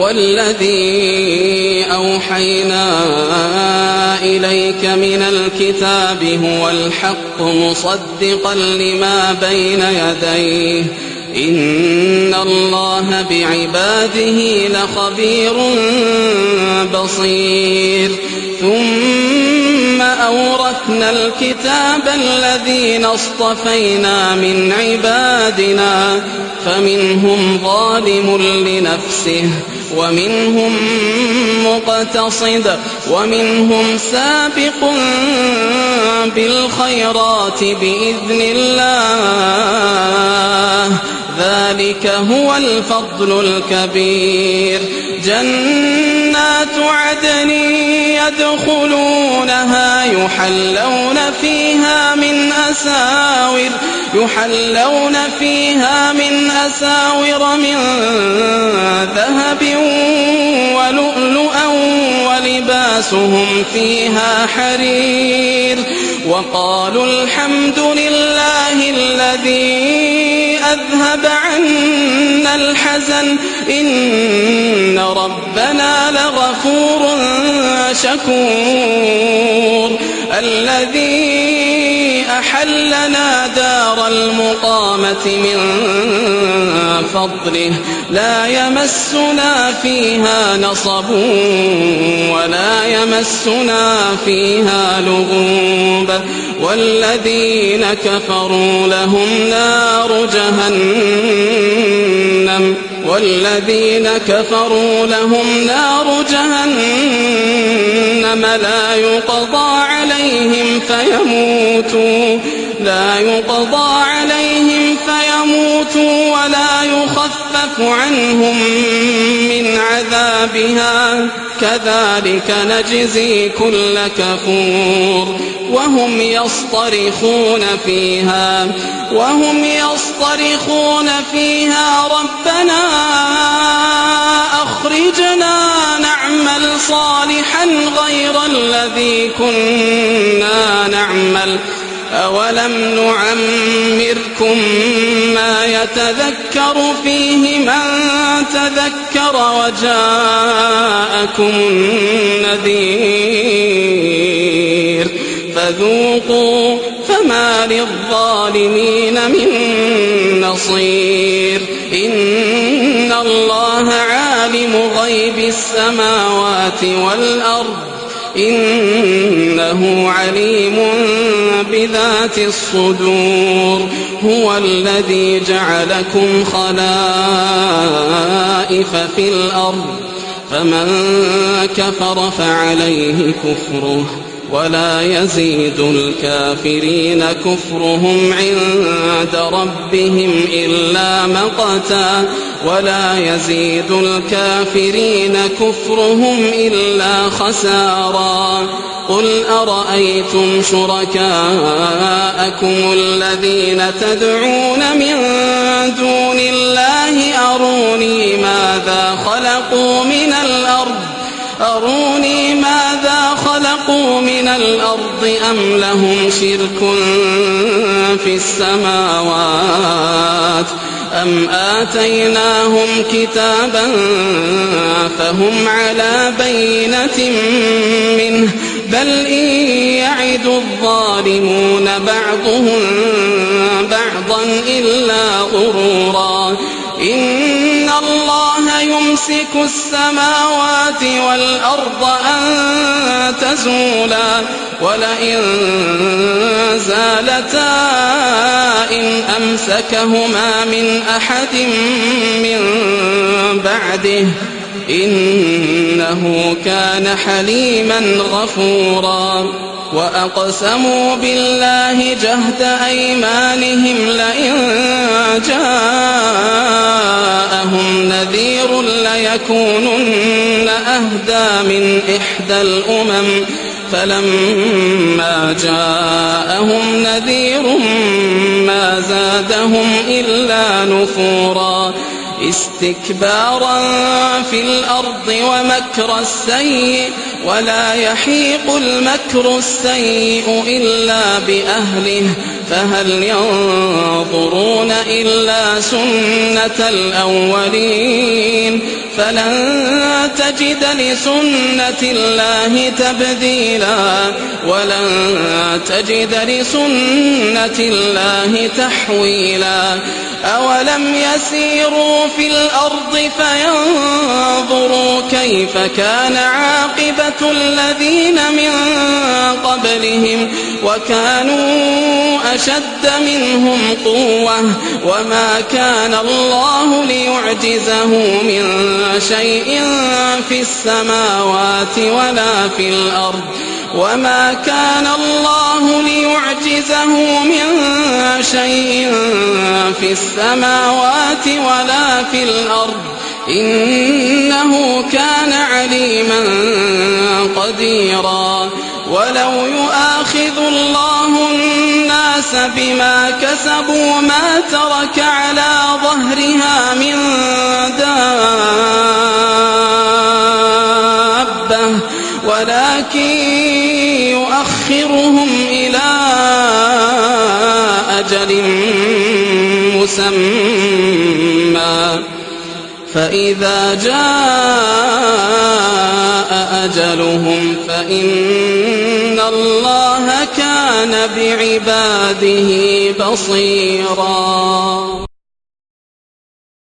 والذي أوحينا إليك من الكتاب هو الحق مصدقا لما بين يديه. إن الله بعباده لخبير بصير. ثم أورثنا الكتاب الذين اصطفينا من عبادنا فمنهم ظالم لنفسه ومنهم مقتصد ومنهم سابق بالخيرات بإذن الله. ذلك هو الفضل الكبير. عدن يدخلونها يحلون فيها من أساور يحلون فيها من أساور من ذهب ولؤلؤا ولباسهم فيها حرير. وقالوا الحمد لله الذي أذهب عنا الحزن إن ربنا لغفور شكور. الذي أحلنا دار المقامة من فضله لا يمسنا فيها نصب ولا يمسنا فيها لغوب. والذين كفروا لهم نار جهنم. والذين كفروا لهم نار جهنم لا يقضى عليهم فيموتوا لا يقضى عليهم فيموتوا ولا يخفف عنهم من عذابها. كذلك نجزي كل كفور وهم يصطرخون فيها وهم يصطرخون فيها. ربنا أخرجنا نعمل صالحا غير الذي كنا نعمل. أولم نعمركم ما يتذكر فيه من تذكر وجاءكم النذير فذوقوا فما للظالمين من نصير إن الله عالم غيب السماوات والأرض إنه عليم بذات الصدور هو الذي جعلكم خلائف في الأرض فمن كفر فعليه كفره. ولا يزيد الكافرين كفرهم عند ربهم إلا مقتا ولا يزيد الكافرين كفرهم إلا خسارا قل أرأيتم شركاءكم الذين تدعون من دون الله أروني ماذا خلقوا من الأرض أروني الأرض أم لهم شرك في السماوات أم آتيناهم كتابا فهم على بينة منه بل إن يعد الظالمون بعضهم بعضا إلا غرورا إن الله يمسك السماوات والأرض أن تزولا ولئن زالتا إن أمسكهما من أحد من بعده إنه كان حليما غفورا وأقسموا بالله جهد أيمانهم لئن جاءهم نذير ليكونن أهدى من إحدى الأمم فلما جاءهم نذير ما زادهم إلا نفورا استكبارا في الأرض ومكر السيء ولا يحيق المكر السيء إلا بأهله فهل ينظرون إلا سنة الأولين؟ فلن تجد لسنة الله تبديلا ولن تجد لسنة الله تحويلا. أولم يسيروا في الأرض فينظروا كيف كان عاقبة الذين من قبلهم وكانوا أشد منهم قوة وما كان الله ليعجزه من شيء في السماوات ولا في الأرض وما كان الله ليعجزه من شيء في السماوات ولا في الأرض إنه كان عليما قديرا. ولو يؤاخذ الله الناس بما كسبوا ما ترك على ظهرها من دابة ولكن يؤخرهم إلى أجل مسمى. فإذا جاء أجلهم فإن الله كان بعباده بصيراً.